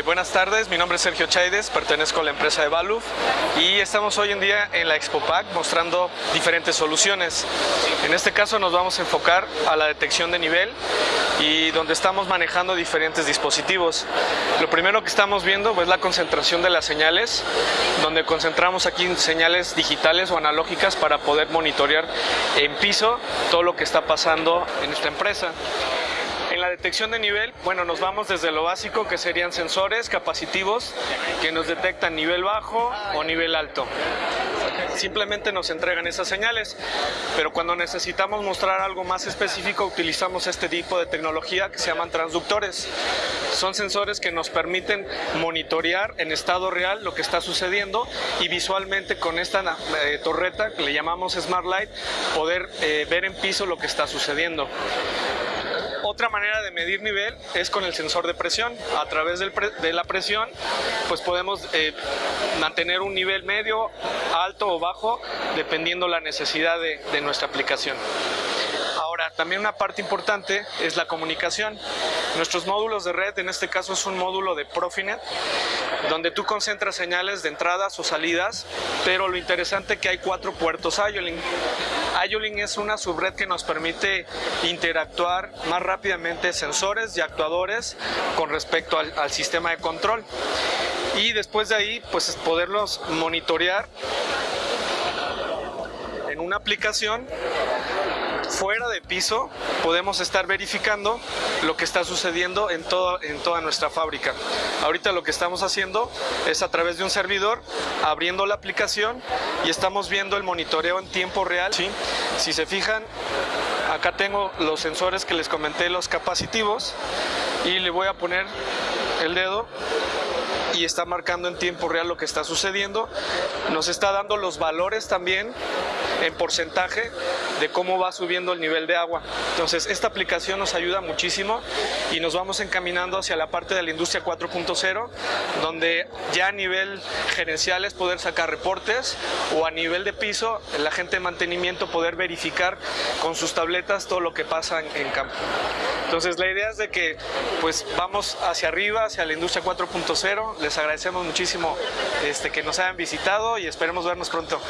Buenas tardes, mi nombre es Sergio Chaides, pertenezco a la empresa de Valuf y estamos hoy en día en la ExpoPac mostrando diferentes soluciones. En este caso nos vamos a enfocar a la detección de nivel y donde estamos manejando diferentes dispositivos. Lo primero que estamos viendo es la concentración de las señales, donde concentramos aquí señales digitales o analógicas para poder monitorear en piso todo lo que está pasando en esta empresa. La detección de nivel, bueno, nos vamos desde lo básico que serían sensores capacitivos que nos detectan nivel bajo o nivel alto. Simplemente nos entregan esas señales, pero cuando necesitamos mostrar algo más específico utilizamos este tipo de tecnología que se llaman transductores. Son sensores que nos permiten monitorear en estado real lo que está sucediendo y visualmente con esta eh, torreta que le llamamos Smart Light poder eh, ver en piso lo que está sucediendo. Otra manera de medir nivel es con el sensor de presión. A través de la presión pues podemos eh, mantener un nivel medio, alto o bajo dependiendo la necesidad de nuestra aplicación. Ahora, también una parte importante es la comunicación. Nuestros módulos de red, en este caso es un módulo de Profinet, donde tú concentras señales de entradas o salidas, pero lo interesante es que hay cuatro puertos IOLINK. IOLINK es una subred que nos permite interactuar más rápidamente sensores y actuadores con respecto al, al sistema de control. Y después de ahí, pues poderlos monitorear en una aplicación fuera de piso podemos estar verificando lo que está sucediendo en, todo, en toda nuestra fábrica. Ahorita lo que estamos haciendo es a través de un servidor abriendo la aplicación y estamos viendo el monitoreo en tiempo real. ¿sí? Si se fijan, acá tengo los sensores que les comenté, los capacitivos y le voy a poner el dedo y está marcando en tiempo real lo que está sucediendo. Nos está dando los valores también en porcentaje de cómo va subiendo el nivel de agua. Entonces, esta aplicación nos ayuda muchísimo y nos vamos encaminando hacia la parte de la industria 4.0, donde ya a nivel gerencial es poder sacar reportes o a nivel de piso, la gente de mantenimiento poder verificar con sus tabletas todo lo que pasa en, campo. Entonces, la idea es de que pues vamos hacia arriba, hacia la industria 4.0. Les agradecemos muchísimo este, que nos hayan visitado y esperemos vernos pronto.